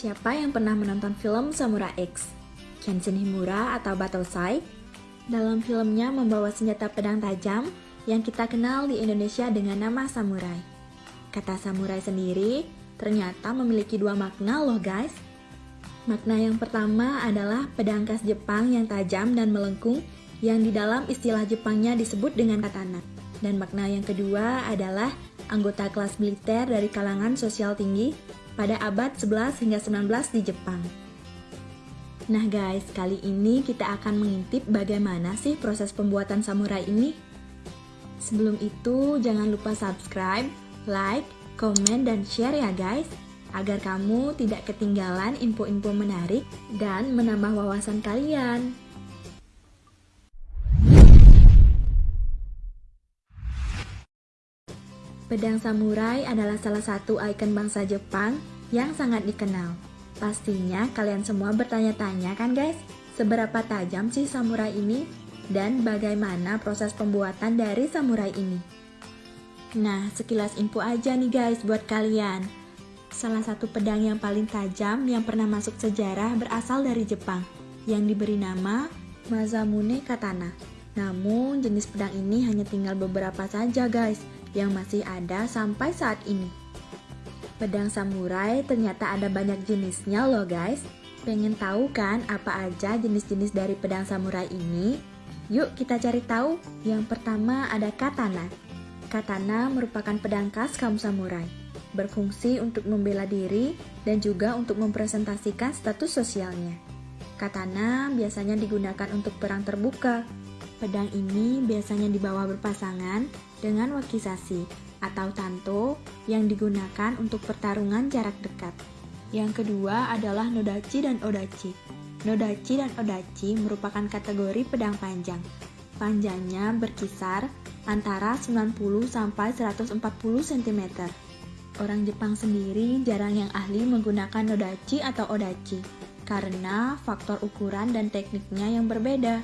Siapa yang pernah menonton film Samurai X? Kenshin Himura atau Batosai? Dalam filmnya membawa senjata pedang tajam yang kita kenal di Indonesia dengan nama samurai. Kata samurai sendiri ternyata memiliki dua makna loh guys. Makna yang pertama adalah pedang khas Jepang yang tajam dan melengkung yang di dalam istilah Jepangnya disebut dengan katana. Dan makna yang kedua adalah anggota kelas militer dari kalangan sosial tinggi pada abad 11 hingga 19 di Jepang. Nah guys, kali ini kita akan mengintip bagaimana sih proses pembuatan samurai ini. Sebelum itu, jangan lupa subscribe, like, komen, dan share ya guys, agar kamu tidak ketinggalan info-info menarik dan menambah wawasan kalian. Pedang samurai adalah salah satu ikon bangsa Jepang yang sangat dikenal. Pastinya kalian semua bertanya-tanya kan guys, seberapa tajam sih samurai ini dan bagaimana proses pembuatan dari samurai ini. Nah, sekilas info aja nih guys buat kalian. Salah satu pedang yang paling tajam yang pernah masuk sejarah berasal dari Jepang, yang diberi nama Mazamune Katana. Namun, jenis pedang ini hanya tinggal beberapa saja guys, yang masih ada sampai saat ini. Pedang samurai ternyata ada banyak jenisnya loh guys. Pengen tahu kan apa aja jenis-jenis dari pedang samurai ini? Yuk kita cari tahu. Yang pertama ada katana. Katana merupakan pedang khas kaum samurai. Berfungsi untuk membela diri dan juga untuk mempresentasikan status sosialnya. Katana biasanya digunakan untuk perang terbuka. Pedang ini biasanya dibawa berpasangan dengan wakisasi atau tanto yang digunakan untuk pertarungan jarak dekat. Yang kedua adalah nodachi dan odachi. Nodachi dan odachi merupakan kategori pedang panjang. Panjangnya berkisar antara 90 sampai 140 cm. Orang Jepang sendiri jarang yang ahli menggunakan nodachi atau odachi karena faktor ukuran dan tekniknya yang berbeda.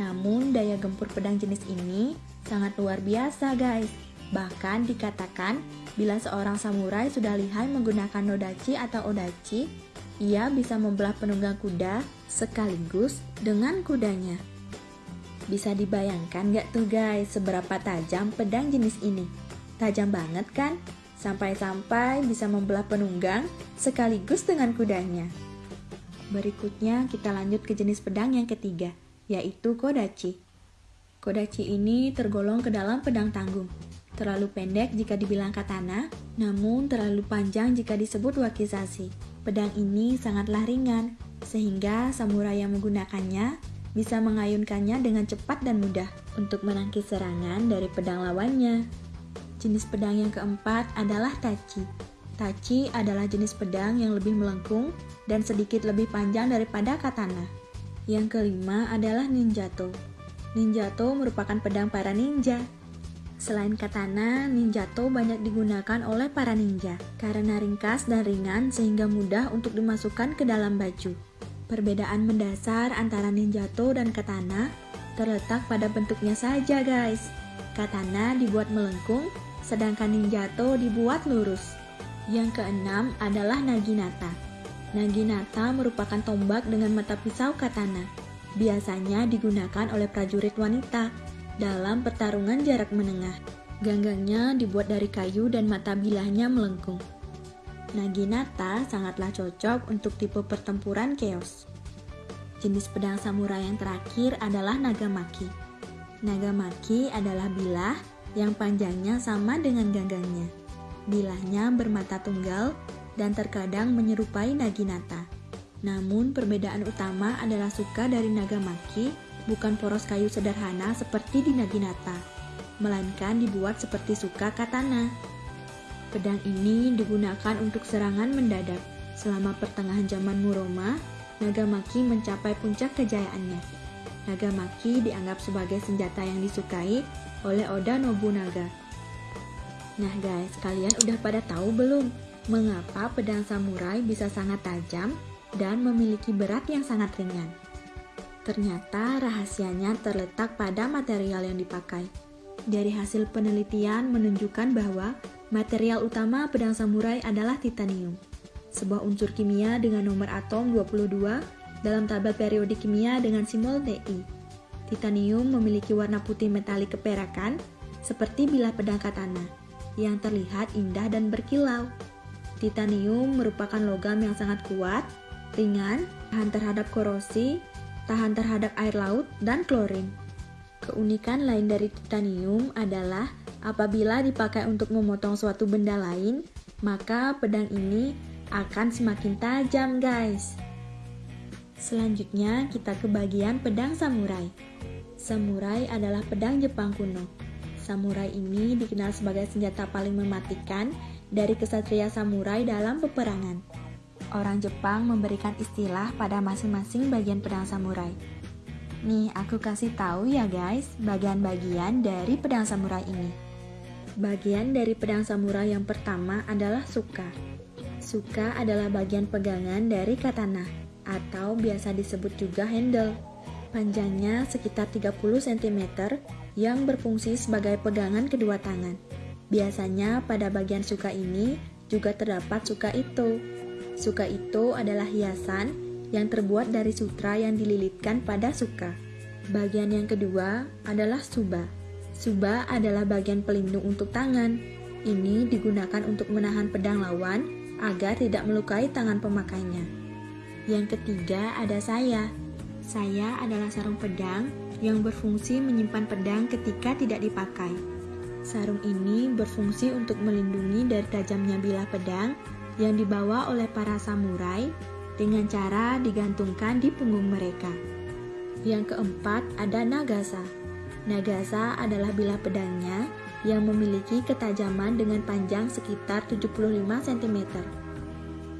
Namun daya gempur pedang jenis ini sangat luar biasa guys. Bahkan dikatakan bila seorang samurai sudah lihai menggunakan nodachi atau odachi, ia bisa membelah penunggang kuda sekaligus dengan kudanya. Bisa dibayangkan gak tuh guys seberapa tajam pedang jenis ini? Tajam banget kan? Sampai-sampai bisa membelah penunggang sekaligus dengan kudanya. Berikutnya kita lanjut ke jenis pedang yang ketiga, yaitu kodachi. Kodachi ini tergolong ke dalam pedang tanggung. Terlalu pendek jika dibilang katana, namun terlalu panjang jika disebut wakizashi. Pedang ini sangatlah ringan, sehingga samurai yang menggunakannya bisa mengayunkannya dengan cepat dan mudah untuk menangkis serangan dari pedang lawannya. Jenis pedang yang keempat adalah tachi. Tachi adalah jenis pedang yang lebih melengkung dan sedikit lebih panjang daripada katana. Yang kelima adalah ninjato. Ninjato merupakan pedang para ninja. Selain katana, ninjato banyak digunakan oleh para ninja karena ringkas dan ringan sehingga mudah untuk dimasukkan ke dalam baju. Perbedaan mendasar antara ninjato dan katana terletak pada bentuknya saja guys. Katana dibuat melengkung, sedangkan ninjato dibuat lurus. Yang keenam adalah naginata. Naginata merupakan tombak dengan mata pisau katana. Biasanya digunakan oleh prajurit wanita dalam pertarungan jarak menengah. Ganggangnya dibuat dari kayu dan mata bilahnya melengkung. Naginata sangatlah cocok untuk tipe pertempuran chaos. Jenis pedang samurai yang terakhir adalah nagamaki. Nagamaki adalah bilah yang panjangnya sama dengan ganggangnya. Bilahnya bermata tunggal dan terkadang menyerupai Naginata. Namun perbedaan utama adalah suka dari Nagamaki bukan poros kayu sederhana seperti di Naginata, melainkan dibuat seperti suka katana. Pedang ini digunakan untuk serangan mendadak. Selama pertengahan zaman Muroma, Nagamaki mencapai puncak kejayaannya. Nagamaki dianggap sebagai senjata yang disukai oleh Oda Nobunaga. Nah guys, kalian udah pada tahu belum mengapa pedang samurai bisa sangat tajam dan memiliki berat yang sangat ringan. Ternyata rahasianya terletak pada material yang dipakai. Dari hasil penelitian menunjukkan bahwa material utama pedang samurai adalah titanium. sebuah unsur kimia dengan nomor atom 22 dalam tabel periodik kimia dengan simbol Ti. Titanium memiliki warna putih metalik keperakan seperti bilah pedang katana yang terlihat indah dan berkilau. Titanium merupakan logam yang sangat kuat, ringan, tahan terhadap korosi, tahan terhadap air laut, dan klorin. Keunikan lain dari titanium adalah apabila dipakai untuk memotong suatu benda lain, maka pedang ini akan semakin tajam, guys. Selanjutnya, kita ke bagian pedang samurai. Samurai adalah pedang Jepang kuno. Samurai ini dikenal sebagai senjata paling mematikan dari kesatria samurai dalam peperangan. Orang Jepang memberikan istilah pada masing-masing bagian pedang samurai. Nih, aku kasih tahu ya guys, bagian-bagian dari pedang samurai ini. Bagian dari pedang samurai yang pertama adalah suka. Suka adalah bagian pegangan dari katana, atau biasa disebut juga handle. Panjangnya sekitar 30 cm yang berfungsi sebagai pegangan kedua tangan. Biasanya pada bagian suka ini juga terdapat suka itu. Suka itu adalah hiasan yang terbuat dari sutra yang dililitkan pada suka. Bagian yang kedua adalah suba. Suba adalah bagian pelindung untuk tangan. Ini digunakan untuk menahan pedang lawan agar tidak melukai tangan pemakainya. Yang ketiga ada saya. Saya adalah sarung pedang yang berfungsi menyimpan pedang ketika tidak dipakai. Sarung ini berfungsi untuk melindungi dari tajamnya bilah pedang yang dibawa oleh para samurai dengan cara digantungkan di punggung mereka. Yang keempat ada Nagasa. Nagasa adalah bilah pedangnya yang memiliki ketajaman dengan panjang sekitar 75 cm.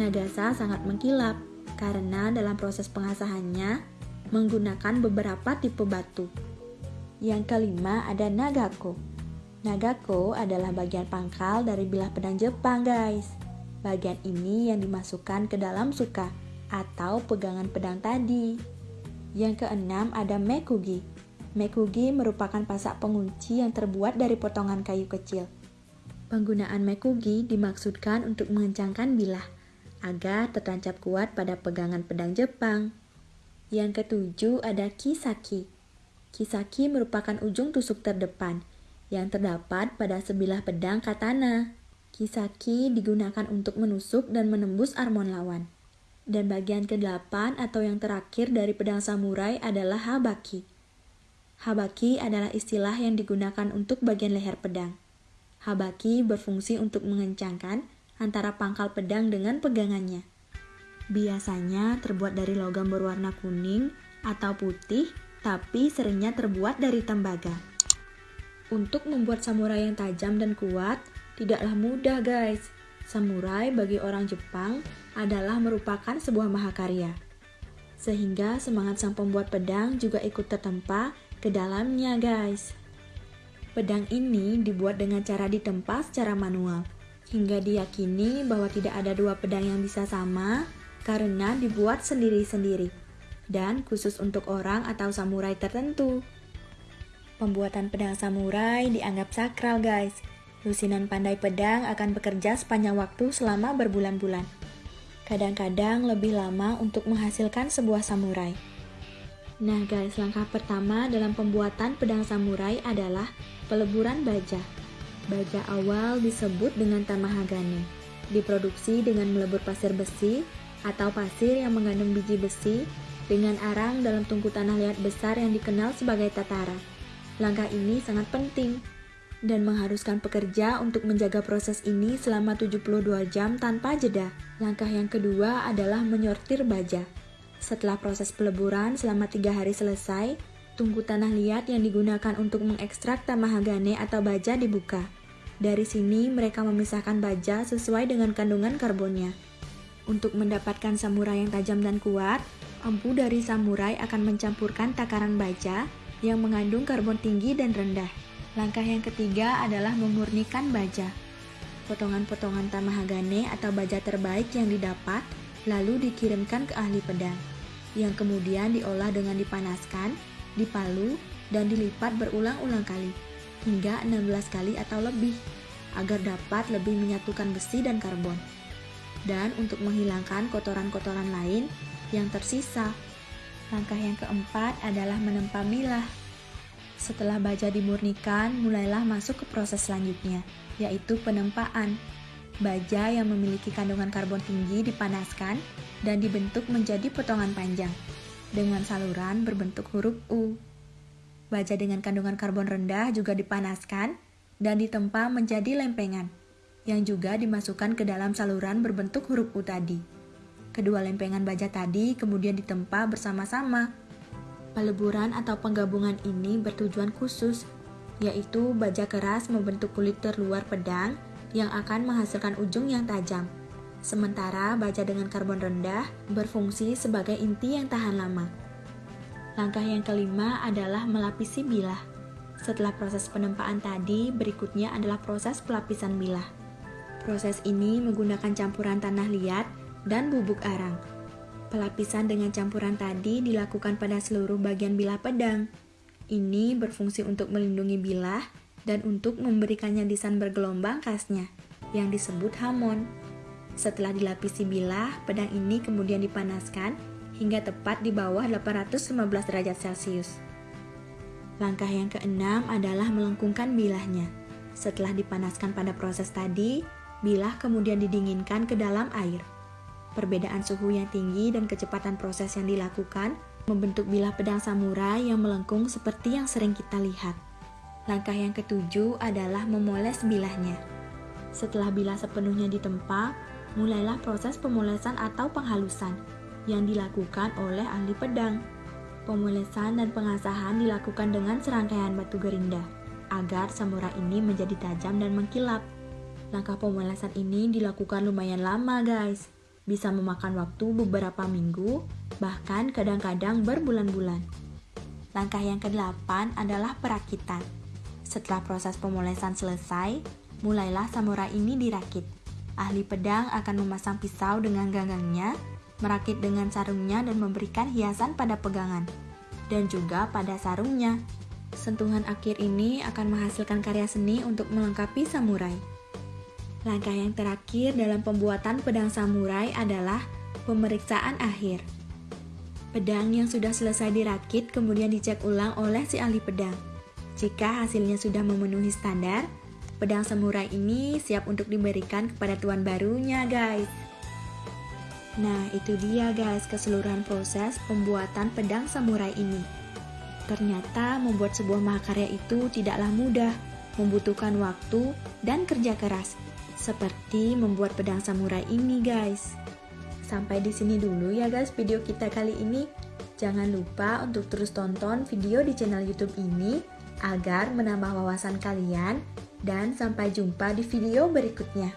Nagasa sangat mengkilap karena dalam proses pengasahannya menggunakan beberapa tipe batu. Yang kelima ada Nagako. Nagako adalah bagian pangkal dari bilah pedang Jepang, guys. Bagian ini yang dimasukkan ke dalam suka atau pegangan pedang tadi. Yang keenam ada mekugi. Mekugi merupakan pasak pengunci yang terbuat dari potongan kayu kecil. Penggunaan mekugi dimaksudkan untuk mengencangkan bilah agar tertancap kuat pada pegangan pedang Jepang. Yang ketujuh ada kisaki. Kisaki merupakan ujung tusuk terdepan yang terdapat pada sebilah pedang katana. Kisaki digunakan untuk menusuk dan menembus armon lawan. Dan bagian ke-8 atau yang terakhir dari pedang samurai adalah habaki. Habaki adalah istilah yang digunakan untuk bagian leher pedang. Habaki berfungsi untuk mengencangkan antara pangkal pedang dengan pegangannya. Biasanya terbuat dari logam berwarna kuning atau putih, tapi seringnya terbuat dari tembaga. Untuk membuat samurai yang tajam dan kuat, tidaklah mudah guys. Samurai bagi orang Jepang adalah merupakan sebuah mahakarya. Sehingga semangat sang pembuat pedang juga ikut tertempa ke dalamnya guys. Pedang ini dibuat dengan cara ditempa secara manual, hingga diyakini bahwa tidak ada dua pedang yang bisa sama karena dibuat sendiri-sendiri, dan khusus untuk orang atau samurai tertentu. Pembuatan pedang samurai dianggap sakral guys, Lusinan pandai pedang akan bekerja sepanjang waktu selama berbulan-bulan. Kadang-kadang lebih lama untuk menghasilkan sebuah samurai. Nah guys, langkah pertama dalam pembuatan pedang samurai adalah peleburan baja. Baja awal disebut dengan tamahagane. Diproduksi dengan melebur pasir besi atau pasir yang mengandung biji besi dengan arang dalam tungku tanah liat besar yang dikenal sebagai tatara. Langkah ini sangat penting dan mengharuskan pekerja untuk menjaga proses ini selama 72 jam tanpa jeda. Langkah yang kedua adalah menyortir baja. Setelah proses peleburan selama tiga hari selesai, tungku tanah liat yang digunakan untuk mengekstrak tamahagane atau baja dibuka. Dari sini mereka memisahkan baja sesuai dengan kandungan karbonnya. Untuk mendapatkan samurai yang tajam dan kuat, empu dari samurai akan mencampurkan takaran baja yang mengandung karbon tinggi dan rendah. Langkah yang ketiga adalah memurnikan baja. Potongan-potongan tamahagane atau baja terbaik yang didapat lalu dikirimkan ke ahli pedang, yang kemudian diolah dengan dipanaskan, dipalu, dan dilipat berulang-ulang kali, hingga 16 kali atau lebih, agar dapat lebih menyatukan besi dan karbon. dan untuk menghilangkan kotoran-kotoran lain yang tersisa. Langkah yang keempat adalah menempa bilah. Setelah baja dimurnikan, mulailah masuk ke proses selanjutnya, yaitu penempaan. Baja yang memiliki kandungan karbon tinggi dipanaskan dan dibentuk menjadi potongan panjang dengan saluran berbentuk huruf U. Baja dengan kandungan karbon rendah juga dipanaskan dan ditempa menjadi lempengan yang juga dimasukkan ke dalam saluran berbentuk huruf U tadi. Kedua lempengan baja tadi kemudian ditempa bersama-sama. Peleburan atau penggabungan ini bertujuan khusus, yaitu baja keras membentuk kulit terluar pedang yang akan menghasilkan ujung yang tajam. Sementara baja dengan karbon rendah berfungsi sebagai inti yang tahan lama. Langkah yang kelima adalah melapisi bilah. Setelah proses penempaan tadi, berikutnya adalah proses pelapisan bilah. Proses ini menggunakan campuran tanah liat dan bubuk arang. Pelapisan dengan campuran tadi dilakukan pada seluruh bagian bilah pedang. Ini berfungsi untuk melindungi bilah dan untuk memberikannya desain bergelombang khasnya, yang disebut hamon. Setelah dilapisi bilah, pedang ini kemudian dipanaskan hingga tepat di bawah 815 derajat Celcius. Langkah yang keenam adalah melengkungkan bilahnya. Setelah dipanaskan pada proses tadi, bilah kemudian didinginkan ke dalam air. Perbedaan suhu yang tinggi dan kecepatan proses yang dilakukan membentuk bilah pedang samurai yang melengkung seperti yang sering kita lihat. Langkah yang ketujuh adalah memoles bilahnya. Setelah bilah sepenuhnya ditempa, mulailah proses pemolesan atau penghalusan yang dilakukan oleh ahli pedang. Pemolesan dan pengasahan dilakukan dengan serangkaian batu gerinda agar samurai ini menjadi tajam dan mengkilap. Langkah pemolesan ini dilakukan lumayan lama, guys. Bisa memakan waktu beberapa minggu, bahkan kadang-kadang berbulan-bulan. Langkah yang kedelapan adalah perakitan. Setelah proses pemolesan selesai, mulailah samurai ini dirakit. Ahli pedang akan memasang pisau dengan ganggangnya, merakit dengan sarungnya dan memberikan hiasan pada pegangan, dan juga pada sarungnya. Sentuhan akhir ini akan menghasilkan karya seni untuk melengkapi samurai. Langkah yang terakhir dalam pembuatan pedang samurai adalah pemeriksaan akhir. Pedang yang sudah selesai dirakit kemudian dicek ulang oleh si ahli pedang. Jika hasilnya sudah memenuhi standar, Pedang samurai ini siap untuk diberikan kepada tuan barunya, guys. Nah, itu dia guys keseluruhan proses pembuatan pedang samurai ini. Ternyata membuat sebuah mahakarya itu tidaklah mudah, membutuhkan waktu dan kerja keras. Seperti membuat pedang samurai ini, guys. Sampai di sini dulu ya guys video kita kali ini. Jangan lupa untuk terus tonton video di channel YouTube ini agar menambah wawasan kalian dan sampai jumpa di video berikutnya.